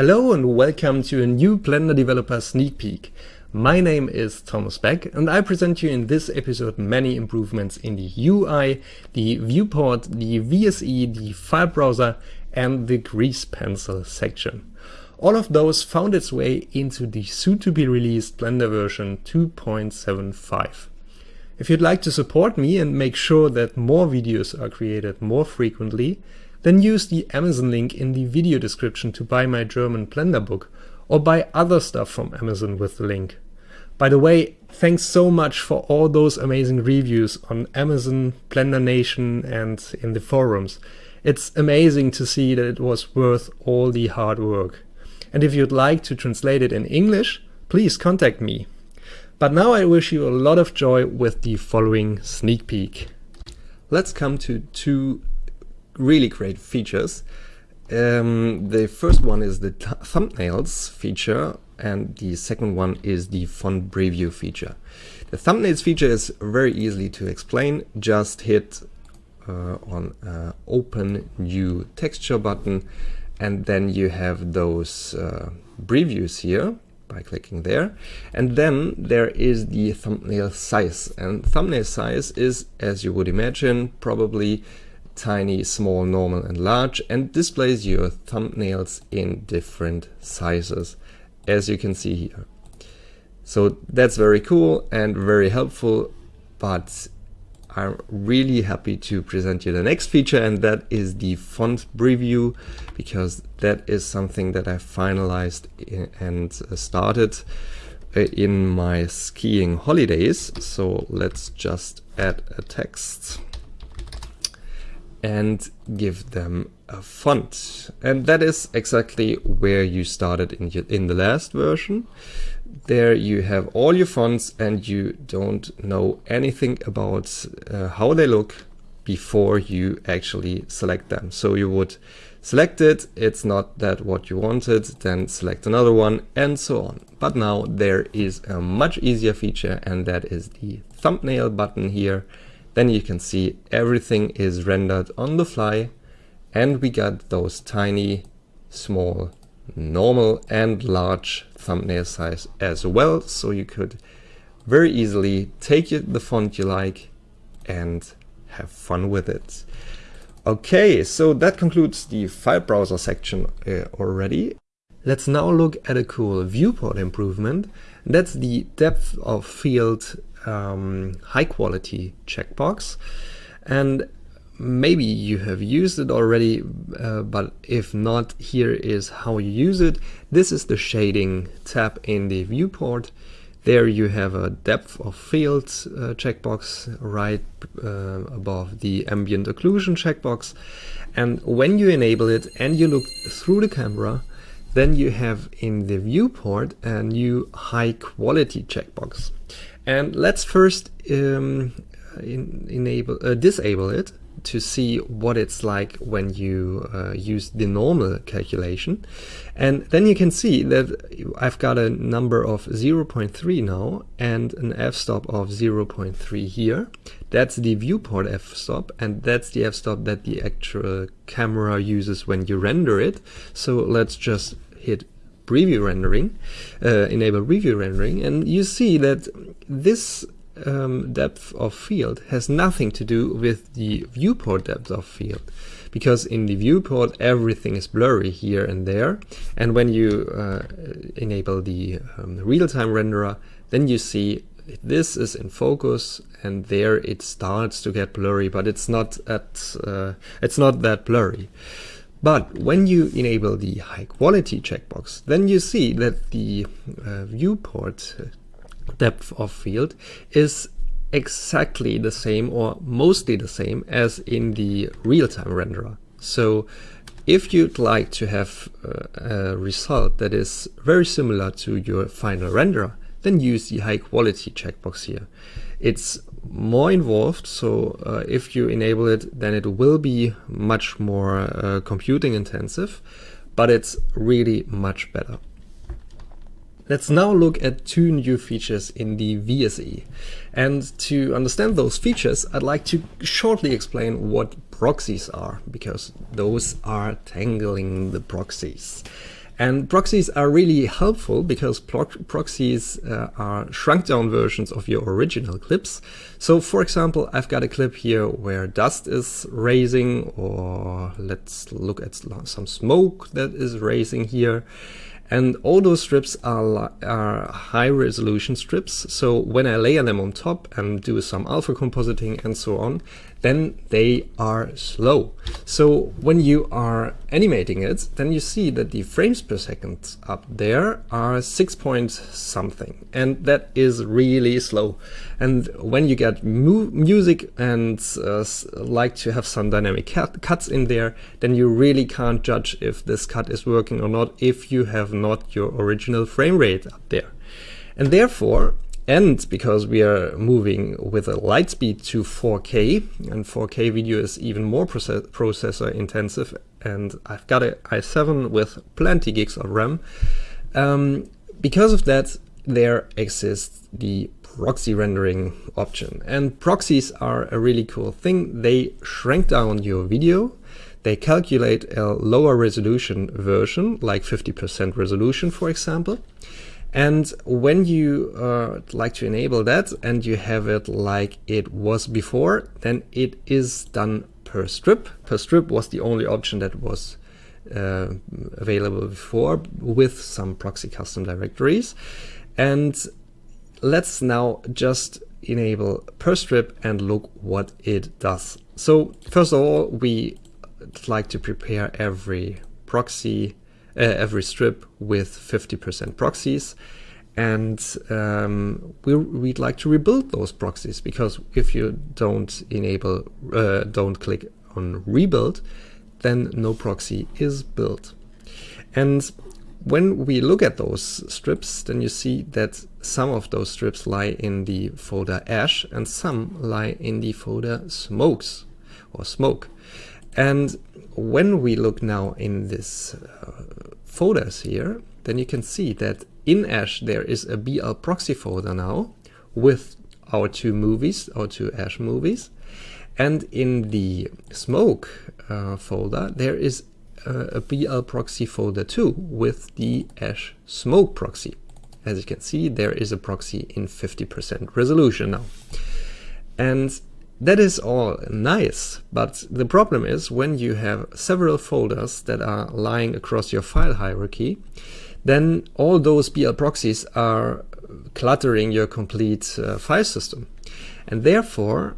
Hello and welcome to a new Blender Developer Sneak Peek. My name is Thomas Beck and I present you in this episode many improvements in the UI, the viewport, the VSE, the file browser and the grease pencil section. All of those found its way into the soon-to-be released Blender version 2.75. If you'd like to support me and make sure that more videos are created more frequently, then use the Amazon link in the video description to buy my German Blender book or buy other stuff from Amazon with the link. By the way, thanks so much for all those amazing reviews on Amazon, Blender Nation and in the forums. It's amazing to see that it was worth all the hard work. And if you'd like to translate it in English, please contact me. But now I wish you a lot of joy with the following sneak peek. Let's come to two really great features. Um, the first one is the thumbnails feature and the second one is the font preview feature. The thumbnails feature is very easily to explain. Just hit uh, on uh, open new texture button and then you have those uh, previews here by clicking there. And then there is the thumbnail size and thumbnail size is, as you would imagine, probably tiny, small, normal and large and displays your thumbnails in different sizes as you can see here. So that's very cool and very helpful but I'm really happy to present you the next feature and that is the font preview because that is something that I finalized and started uh, in my skiing holidays. So let's just add a text and give them a font. And that is exactly where you started in, your, in the last version. There you have all your fonts and you don't know anything about uh, how they look before you actually select them. So you would select it, it's not that what you wanted, then select another one and so on. But now there is a much easier feature and that is the thumbnail button here then you can see everything is rendered on the fly and we got those tiny, small, normal and large thumbnail size as well. So you could very easily take the font you like and have fun with it. Okay, so that concludes the file browser section uh, already. Let's now look at a cool viewport improvement. That's the depth of field um, high quality checkbox. And maybe you have used it already, uh, but if not, here is how you use it. This is the shading tab in the viewport. There you have a depth of field uh, checkbox right uh, above the ambient occlusion checkbox. And when you enable it and you look through the camera, then you have in the viewport a new high quality checkbox. And let's first um, in, enable uh, disable it to see what it's like when you uh, use the normal calculation. And then you can see that I've got a number of 0.3 now and an f-stop of 0.3 here. That's the viewport f-stop and that's the f-stop that the actual camera uses when you render it. So let's just hit preview rendering, uh, enable preview rendering, and you see that this um, depth of field has nothing to do with the viewport depth of field because in the viewport everything is blurry here and there and when you uh, enable the um, real-time renderer then you see this is in focus and there it starts to get blurry but it's not at uh, it's not that blurry but when you enable the high quality checkbox, then you see that the uh, viewport depth of field is exactly the same or mostly the same as in the real-time renderer. So if you'd like to have uh, a result that is very similar to your final renderer, then use the high quality checkbox here. It's more involved, so uh, if you enable it, then it will be much more uh, computing intensive, but it's really much better. Let's now look at two new features in the VSE. And to understand those features, I'd like to shortly explain what proxies are, because those are tangling the proxies. And proxies are really helpful because proxies uh, are shrunk down versions of your original clips. So for example, I've got a clip here where dust is raising or let's look at some smoke that is raising here. And all those strips are, are high resolution strips. So when I layer them on top and do some alpha compositing and so on, then they are slow. So when you are animating it, then you see that the frames per second up there are six point something, and that is really slow. And when you get mu music and uh, like to have some dynamic cut cuts in there, then you really can't judge if this cut is working or not if you have not your original frame rate up there. And therefore, and because we are moving with a light speed to 4K, and 4K video is even more process processor intensive, and I've got an i7 with plenty gigs of RAM. Um, because of that, there exists the proxy rendering option. And proxies are a really cool thing. They shrink down your video, they calculate a lower resolution version, like 50% resolution, for example, and when you uh, like to enable that and you have it like it was before, then it is done per strip. Per strip was the only option that was uh, available before with some proxy custom directories. And let's now just enable per strip and look what it does. So first of all, we like to prepare every proxy uh, every strip with 50% proxies. And um, we, would like to rebuild those proxies because if you don't enable, uh, don't click on rebuild, then no proxy is built. And when we look at those strips, then you see that some of those strips lie in the folder ash and some lie in the folder smokes or smoke. And when we look now in this uh, folders here, then you can see that in Ash there is a BL proxy folder now with our two movies, our two Ash movies. And in the smoke uh, folder, there is uh, a BL proxy folder too with the Ash smoke proxy. As you can see, there is a proxy in 50% resolution now. And that is all nice, but the problem is when you have several folders that are lying across your file hierarchy, then all those BL proxies are cluttering your complete uh, file system. And therefore,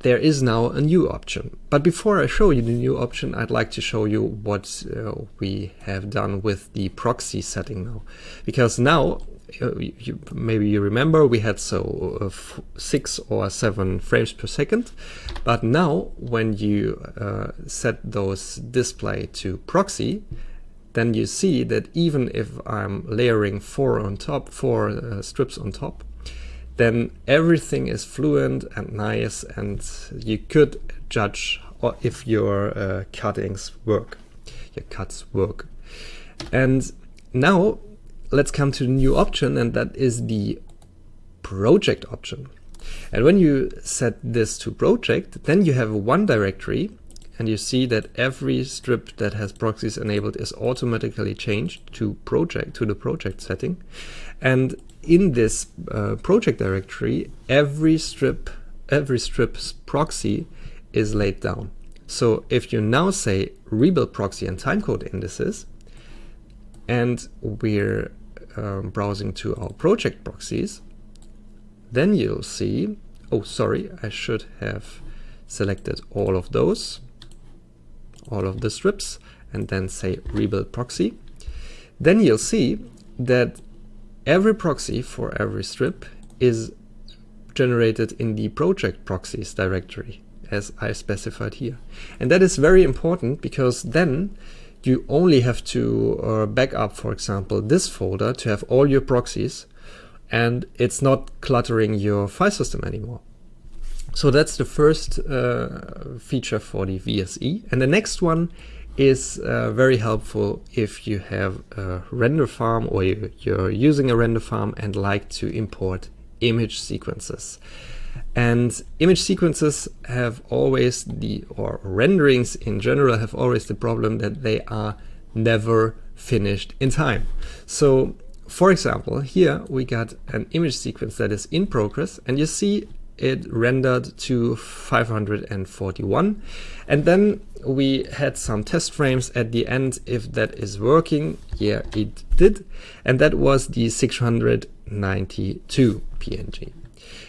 there is now a new option. But before I show you the new option, I'd like to show you what uh, we have done with the proxy setting now. Because now you, maybe you remember we had so uh, six or seven frames per second. But now when you uh, set those display to proxy then you see that even if I'm layering four on top four uh, strips on top then everything is fluent and nice and you could judge if your uh, cuttings work your cuts work. And now let's come to the new option and that is the project option. And when you set this to project, then you have one directory and you see that every strip that has proxies enabled is automatically changed to project to the project setting. And in this uh, project directory, every strip every strip's proxy is laid down. So if you now say rebuild proxy and timecode indices, and we're um, browsing to our project proxies, then you'll see, oh sorry, I should have selected all of those, all of the strips, and then say rebuild proxy. Then you'll see that every proxy for every strip is generated in the project proxies directory as I specified here. And that is very important because then you only have to uh, back up, for example, this folder to have all your proxies and it's not cluttering your file system anymore. So that's the first uh, feature for the VSE. And the next one is uh, very helpful if you have a render farm or you, you're using a render farm and like to import image sequences. And image sequences have always the, or renderings in general have always the problem that they are never finished in time. So for example, here we got an image sequence that is in progress and you see it rendered to 541 and then we had some test frames at the end if that is working. Yeah it did. And that was the 692 png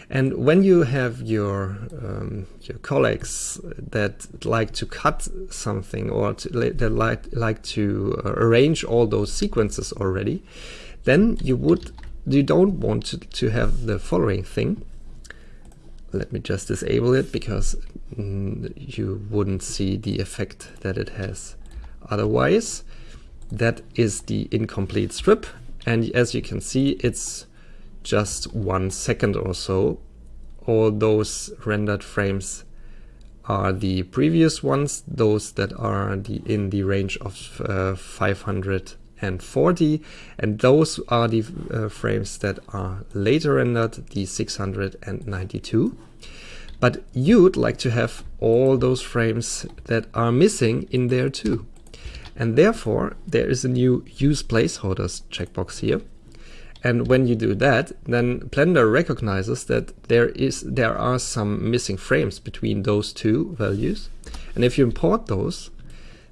and when you have your um, your colleagues that like to cut something or that like like to uh, arrange all those sequences already then you would you don't want to, to have the following thing let me just disable it because mm, you wouldn't see the effect that it has otherwise. That is the incomplete strip and as you can see it's just one second or so. All those rendered frames are the previous ones, those that are the, in the range of uh, 500 and 40 and those are the uh, frames that are later rendered the 692 but you'd like to have all those frames that are missing in there too. And therefore there is a new use placeholders checkbox here and when you do that then Blender recognizes that there is there are some missing frames between those two values and if you import those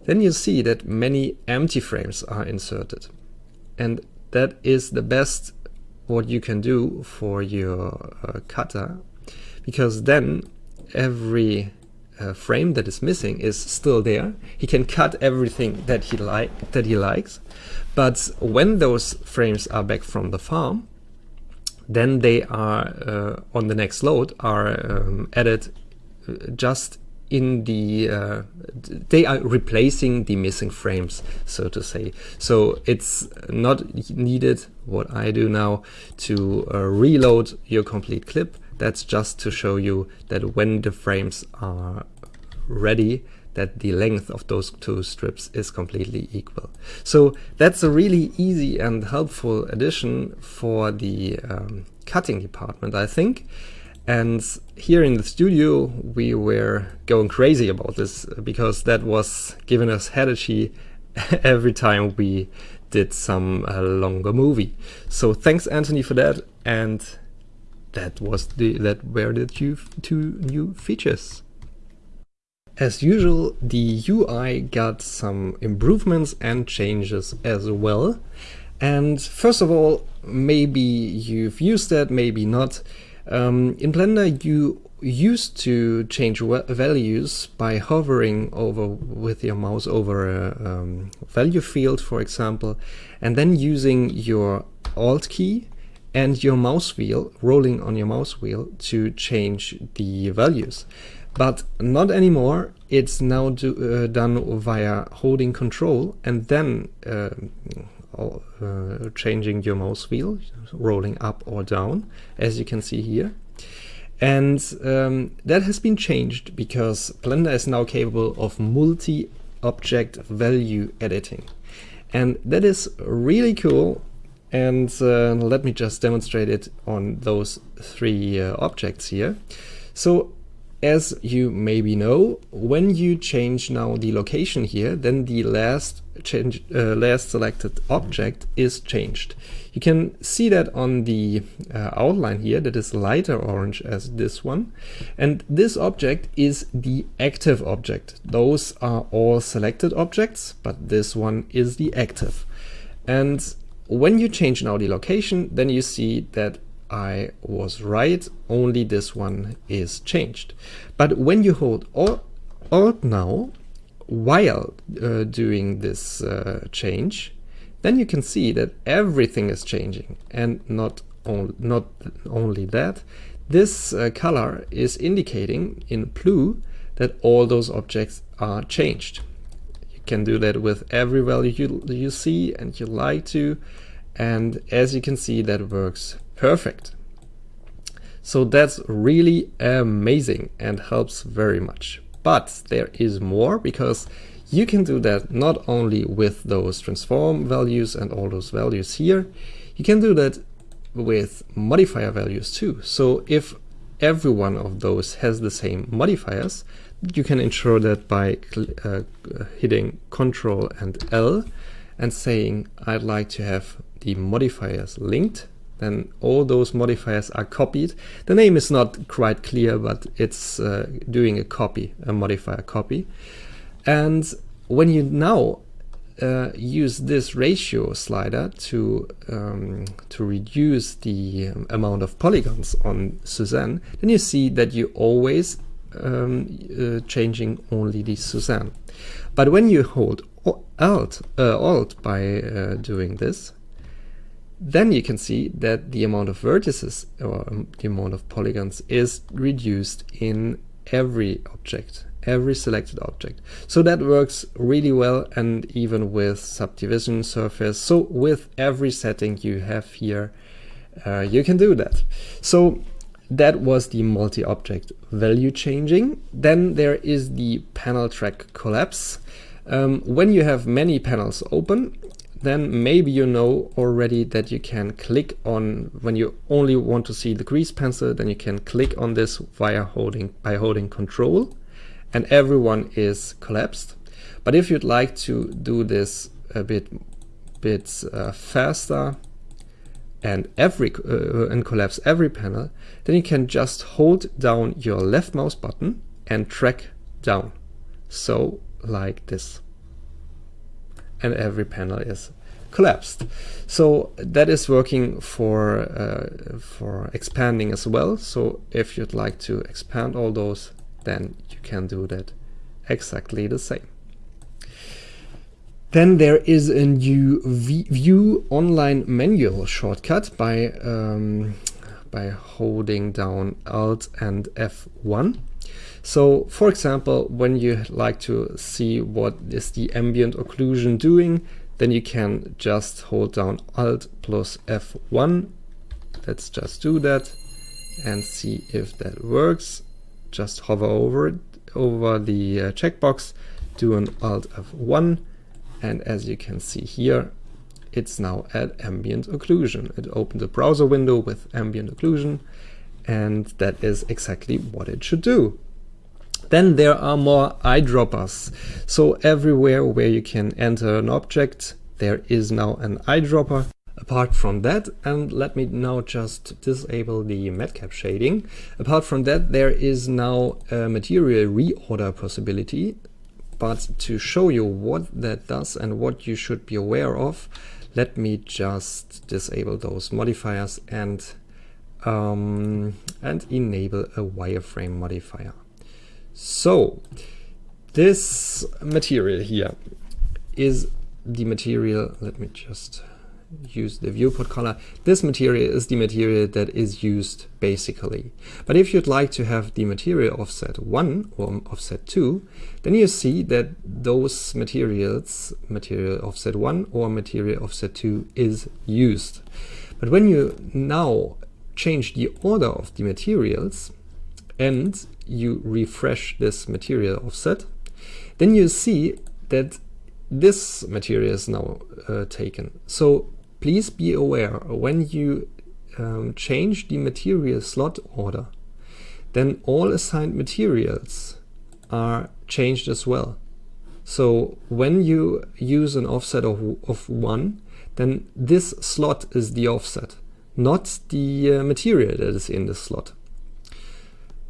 then you see that many empty frames are inserted. And that is the best what you can do for your uh, cutter, because then every uh, frame that is missing is still there. He can cut everything that he like that he likes, but when those frames are back from the farm, then they are uh, on the next load are um, added uh, just in the uh, they are replacing the missing frames so to say. So it's not needed what I do now to uh, reload your complete clip that's just to show you that when the frames are ready that the length of those two strips is completely equal. So that's a really easy and helpful addition for the um, cutting department I think and here in the studio, we were going crazy about this because that was giving us headache every time we did some uh, longer movie. So thanks Antony for that. And that was the that were the two, two new features. As usual, the UI got some improvements and changes as well. And first of all, maybe you've used that, maybe not. Um, in Blender, you used to change values by hovering over with your mouse over a um, value field, for example, and then using your Alt key and your mouse wheel, rolling on your mouse wheel to change the values. But not anymore, it's now do, uh, done via holding control and then uh, uh, changing your mouse wheel, rolling up or down, as you can see here. And um, that has been changed because Blender is now capable of multi-object value editing. And that is really cool. And uh, let me just demonstrate it on those three uh, objects here. So as you maybe know, when you change now the location here, then the last change, uh, last selected object is changed. You can see that on the uh, outline here that is lighter orange as this one. And this object is the active object. Those are all selected objects, but this one is the active. And when you change now the location, then you see that I was right, only this one is changed. But when you hold Alt now, while uh, doing this uh, change, then you can see that everything is changing and not, on, not only that, this uh, color is indicating in blue that all those objects are changed. Can do that with every value you, you see and you like to and as you can see that works perfect. So that's really amazing and helps very much. But there is more because you can do that not only with those transform values and all those values here, you can do that with modifier values too. So if every one of those has the same modifiers, you can ensure that by uh, hitting Control and L and saying I'd like to have the modifiers linked, then all those modifiers are copied. The name is not quite clear, but it's uh, doing a copy, a modifier copy. And when you now uh, use this ratio slider to um, to reduce the um, amount of polygons on Suzanne, then you see that you always um, uh, changing only the Suzanne. But when you hold Alt, uh, Alt by uh, doing this, then you can see that the amount of vertices or um, the amount of polygons is reduced in every object, every selected object. So that works really well and even with subdivision surface. So with every setting you have here, uh, you can do that. So that was the multi-object value changing. Then there is the panel track collapse. Um, when you have many panels open, then maybe you know already that you can click on, when you only want to see the grease pencil, then you can click on this via holding, by holding control and everyone is collapsed. But if you'd like to do this a bit, bit uh, faster, and every uh, and collapse every panel, then you can just hold down your left mouse button and drag down. So like this. And every panel is collapsed. So that is working for uh, for expanding as well. So if you'd like to expand all those, then you can do that exactly the same. Then there is a new View Online Manual shortcut by, um, by holding down Alt and F1. So for example, when you like to see what is the ambient occlusion doing, then you can just hold down Alt plus F1. Let's just do that and see if that works. Just hover over it, over the uh, checkbox, do an Alt F1 and as you can see here, it's now at ambient occlusion. It opened a browser window with ambient occlusion, and that is exactly what it should do. Then there are more eyedroppers. So everywhere where you can enter an object, there is now an eyedropper. Apart from that, and let me now just disable the matcap shading. Apart from that, there is now a material reorder possibility. But to show you what that does and what you should be aware of, let me just disable those modifiers and um, and enable a wireframe modifier. So this material here is the material, let me just use the viewport color. This material is the material that is used basically. But if you'd like to have the material offset 1 or offset 2, then you see that those materials, material offset 1 or material offset 2 is used. But when you now change the order of the materials and you refresh this material offset, then you see that this material is now uh, taken. So please be aware when you um, change the material slot order, then all assigned materials are changed as well. So when you use an offset of, of 1, then this slot is the offset, not the uh, material that is in the slot.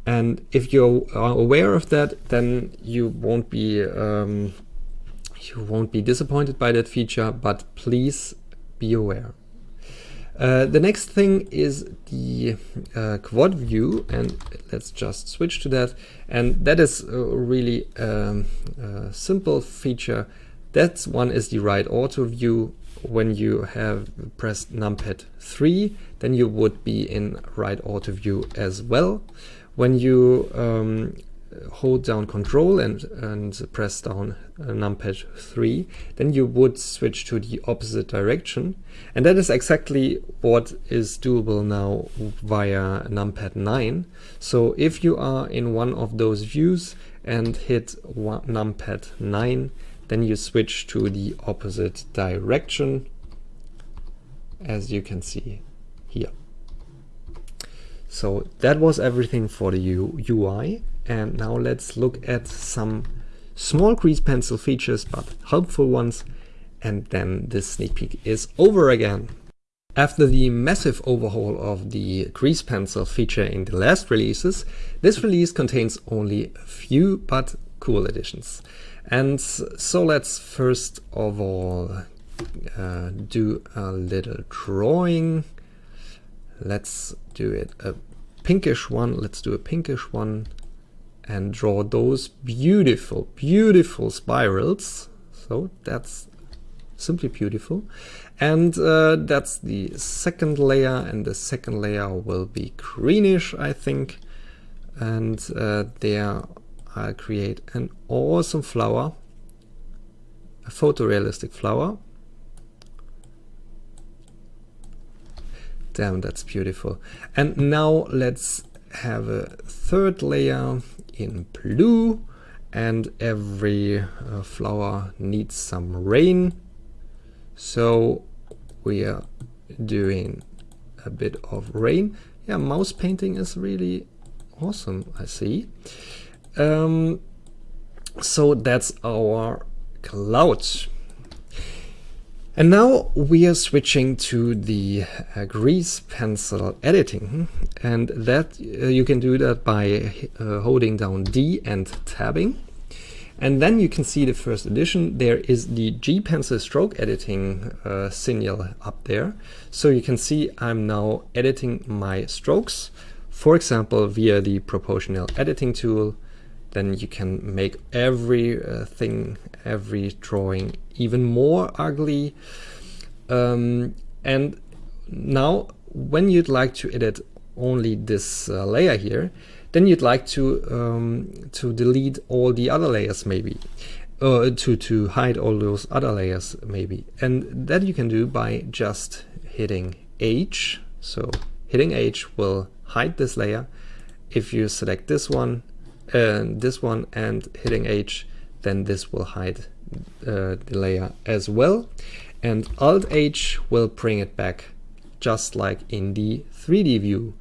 And if you are aware of that, then you won't be um, you won't be disappointed by that feature, but please be aware. Uh, the next thing is the uh, quad view and let's just switch to that. And that is a really um, a simple feature. That one is the right ortho view. When you have pressed numpad 3 then you would be in right ortho view as well. When you um, hold down control and, and press down uh, numpad 3, then you would switch to the opposite direction. And that is exactly what is doable now via numpad 9. So if you are in one of those views and hit one, numpad 9, then you switch to the opposite direction, as you can see here. So that was everything for the U UI. And now let's look at some small grease pencil features, but helpful ones. and then this sneak peek is over again. After the massive overhaul of the grease pencil feature in the last releases, this release contains only a few but cool additions. And so let's first of all uh, do a little drawing. Let's do it a pinkish one. Let's do a pinkish one and draw those beautiful, beautiful spirals. So that's simply beautiful. And uh, that's the second layer and the second layer will be greenish, I think. And uh, there I'll create an awesome flower, a photorealistic flower. Damn, that's beautiful. And now let's have a third layer in blue and every uh, flower needs some rain so we are doing a bit of rain. Yeah, mouse painting is really awesome, I see. Um, so that's our cloud. And now we are switching to the uh, grease pencil editing and that uh, you can do that by uh, holding down D and tabbing. And then you can see the first edition. There is the G Pencil stroke editing uh, signal up there. So you can see I'm now editing my strokes, for example, via the proportional editing tool. Then you can make every uh, every drawing even more ugly. Um, and now when you'd like to edit only this uh, layer here, then you'd like to um, to delete all the other layers maybe. Uh, to, to hide all those other layers maybe. And that you can do by just hitting H. So hitting H will hide this layer. If you select this one, uh, this one and hitting H, then this will hide uh, the layer as well. And Alt H will bring it back just like in the 3D view.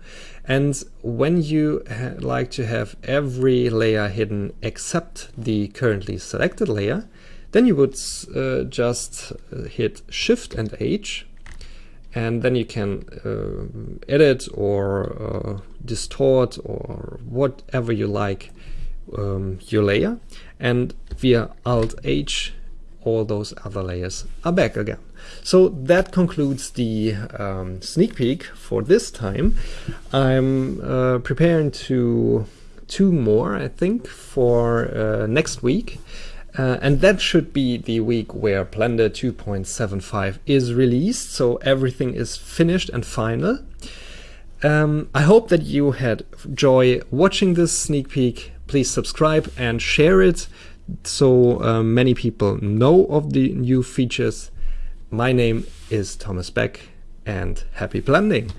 And when you like to have every layer hidden except the currently selected layer, then you would uh, just uh, hit Shift and H and then you can uh, edit or uh, distort or whatever you like um, your layer and via Alt H all those other layers are back again. So that concludes the um, sneak peek for this time. I'm uh, preparing to two more, I think, for uh, next week. Uh, and that should be the week where Blender 2.75 is released, so everything is finished and final. Um, I hope that you had joy watching this sneak peek. Please subscribe and share it so uh, many people know of the new features. My name is Thomas Beck and happy blending!